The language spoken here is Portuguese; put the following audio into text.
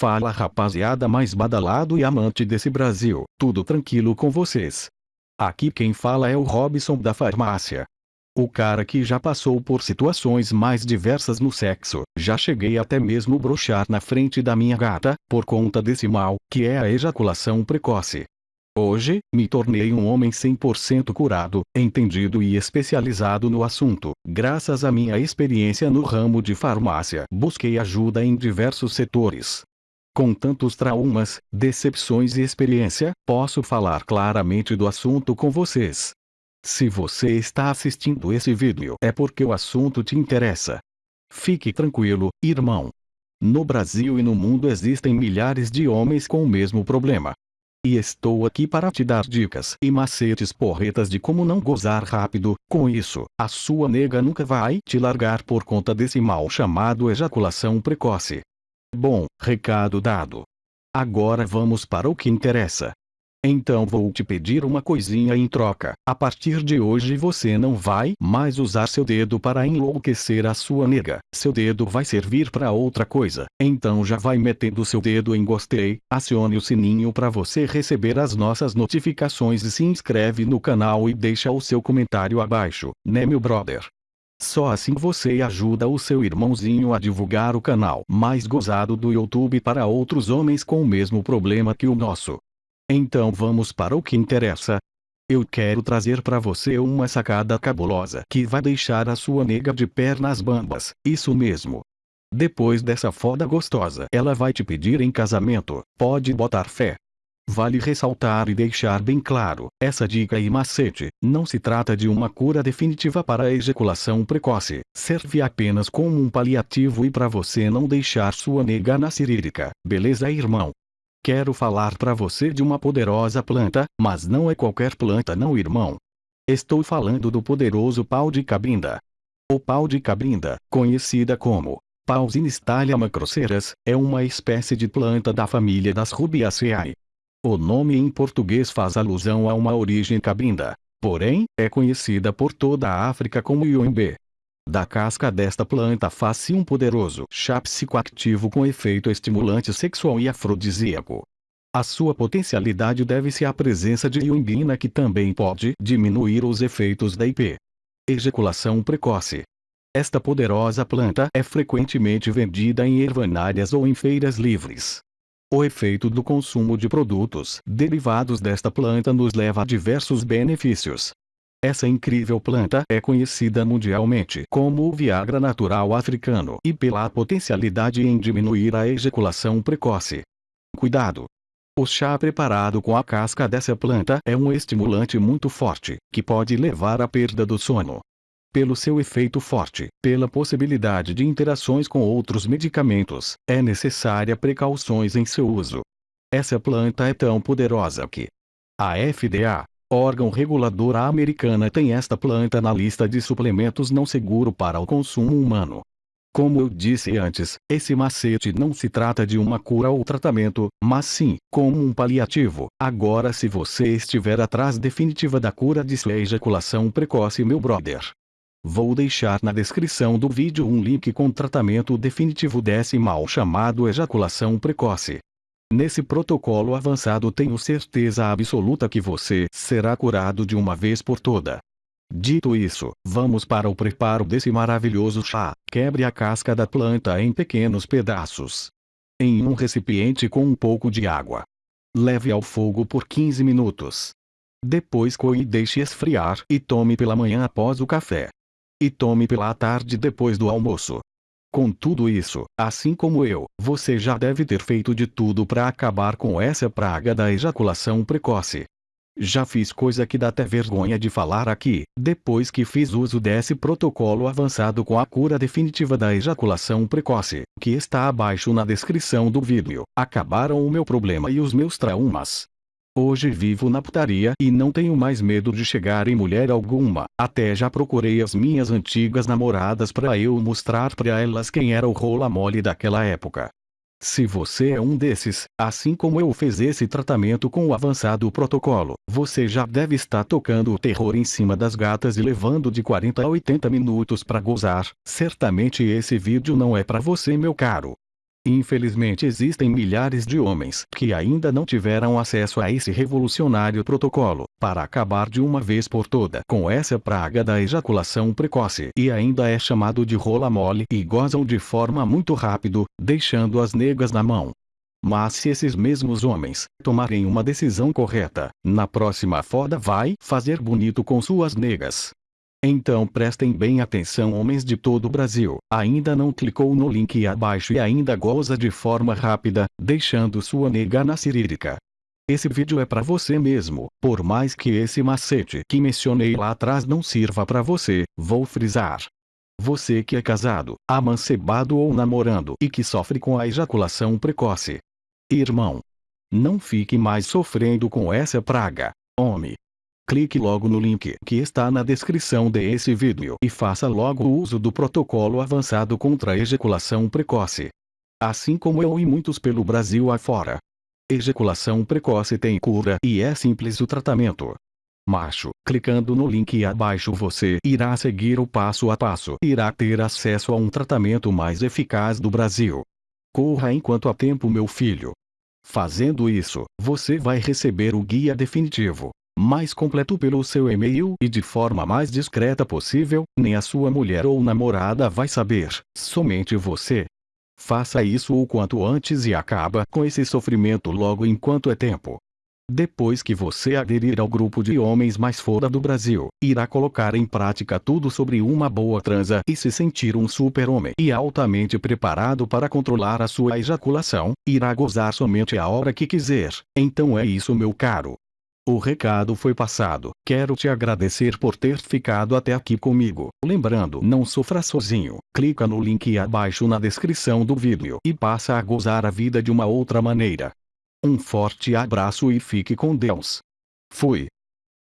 Fala rapaziada mais badalado e amante desse Brasil, tudo tranquilo com vocês? Aqui quem fala é o Robson da farmácia. O cara que já passou por situações mais diversas no sexo, já cheguei até mesmo brochar na frente da minha gata, por conta desse mal, que é a ejaculação precoce. Hoje, me tornei um homem 100% curado, entendido e especializado no assunto. Graças à minha experiência no ramo de farmácia, busquei ajuda em diversos setores. Com tantos traumas, decepções e experiência, posso falar claramente do assunto com vocês. Se você está assistindo esse vídeo é porque o assunto te interessa. Fique tranquilo, irmão. No Brasil e no mundo existem milhares de homens com o mesmo problema. E estou aqui para te dar dicas e macetes porretas de como não gozar rápido, com isso, a sua nega nunca vai te largar por conta desse mal chamado ejaculação precoce. Bom, recado dado. Agora vamos para o que interessa. Então vou te pedir uma coisinha em troca. A partir de hoje você não vai mais usar seu dedo para enlouquecer a sua nega. Seu dedo vai servir para outra coisa. Então já vai metendo seu dedo em gostei, acione o sininho para você receber as nossas notificações e se inscreve no canal e deixa o seu comentário abaixo, né meu brother? Só assim você ajuda o seu irmãozinho a divulgar o canal mais gozado do YouTube para outros homens com o mesmo problema que o nosso. Então vamos para o que interessa. Eu quero trazer para você uma sacada cabulosa que vai deixar a sua nega de pernas bambas, isso mesmo. Depois dessa foda gostosa, ela vai te pedir em casamento, pode botar fé. Vale ressaltar e deixar bem claro, essa dica e macete, não se trata de uma cura definitiva para a ejaculação precoce, serve apenas como um paliativo e para você não deixar sua nega na cirílica, beleza irmão? Quero falar para você de uma poderosa planta, mas não é qualquer planta não irmão. Estou falando do poderoso pau de cabinda. O pau de cabinda, conhecida como Pausinus macroceras, é uma espécie de planta da família das Rubiaceae. O nome em português faz alusão a uma origem cabinda, porém, é conhecida por toda a África como ioimbe. Da casca desta planta faz-se um poderoso chá psicoativo com efeito estimulante sexual e afrodisíaco. A sua potencialidade deve-se à presença de iombina que também pode diminuir os efeitos da IP. Ejaculação precoce. Esta poderosa planta é frequentemente vendida em ervanárias ou em feiras livres. O efeito do consumo de produtos derivados desta planta nos leva a diversos benefícios, essa incrível planta é conhecida mundialmente como o Viagra natural africano e pela potencialidade em diminuir a ejaculação precoce. Cuidado! O chá preparado com a casca dessa planta é um estimulante muito forte, que pode levar à perda do sono. Pelo seu efeito forte, pela possibilidade de interações com outros medicamentos, é necessária precauções em seu uso. Essa planta é tão poderosa que a FDA, órgão regulador americana tem esta planta na lista de suplementos não seguro para o consumo humano. Como eu disse antes, esse macete não se trata de uma cura ou tratamento, mas sim, como um paliativo. Agora se você estiver atrás definitiva da cura de sua ejaculação precoce meu brother. Vou deixar na descrição do vídeo um link com tratamento definitivo desse mal chamado ejaculação precoce. Nesse protocolo avançado tenho certeza absoluta que você será curado de uma vez por toda. Dito isso, vamos para o preparo desse maravilhoso chá. Quebre a casca da planta em pequenos pedaços. Em um recipiente com um pouco de água. Leve ao fogo por 15 minutos. Depois coe e deixe esfriar e tome pela manhã após o café. E tome pela tarde depois do almoço. Com tudo isso, assim como eu, você já deve ter feito de tudo para acabar com essa praga da ejaculação precoce. Já fiz coisa que dá até vergonha de falar aqui, depois que fiz uso desse protocolo avançado com a cura definitiva da ejaculação precoce, que está abaixo na descrição do vídeo. Acabaram o meu problema e os meus traumas. Hoje vivo na putaria e não tenho mais medo de chegar em mulher alguma. Até já procurei as minhas antigas namoradas para eu mostrar para elas quem era o rola mole daquela época. Se você é um desses, assim como eu fez esse tratamento com o avançado protocolo, você já deve estar tocando o terror em cima das gatas e levando de 40 a 80 minutos para gozar. Certamente esse vídeo não é para você meu caro. Infelizmente existem milhares de homens que ainda não tiveram acesso a esse revolucionário protocolo, para acabar de uma vez por toda com essa praga da ejaculação precoce e ainda é chamado de rola mole e gozam de forma muito rápido, deixando as negas na mão. Mas se esses mesmos homens tomarem uma decisão correta, na próxima foda vai fazer bonito com suas negas. Então prestem bem atenção homens de todo o Brasil, ainda não clicou no link abaixo e ainda goza de forma rápida, deixando sua nega na cirílica. Esse vídeo é para você mesmo, por mais que esse macete que mencionei lá atrás não sirva para você, vou frisar. Você que é casado, amancebado ou namorando e que sofre com a ejaculação precoce. Irmão. Não fique mais sofrendo com essa praga. Homem, clique logo no link que está na descrição desse vídeo e faça logo o uso do protocolo avançado contra a ejaculação precoce. Assim como eu e muitos pelo Brasil afora. Ejaculação precoce tem cura e é simples o tratamento. Macho, clicando no link abaixo você irá seguir o passo a passo e irá ter acesso a um tratamento mais eficaz do Brasil. Corra enquanto há tempo meu filho. Fazendo isso, você vai receber o guia definitivo mais completo pelo seu e-mail e de forma mais discreta possível, nem a sua mulher ou namorada vai saber, somente você. Faça isso o quanto antes e acaba com esse sofrimento logo enquanto é tempo. Depois que você aderir ao grupo de homens mais fora do Brasil, irá colocar em prática tudo sobre uma boa transa e se sentir um super-homem e altamente preparado para controlar a sua ejaculação, irá gozar somente a hora que quiser. Então é isso meu caro. O recado foi passado. Quero te agradecer por ter ficado até aqui comigo. Lembrando, não sofra sozinho. Clica no link abaixo na descrição do vídeo e passa a gozar a vida de uma outra maneira. Um forte abraço e fique com Deus. Fui.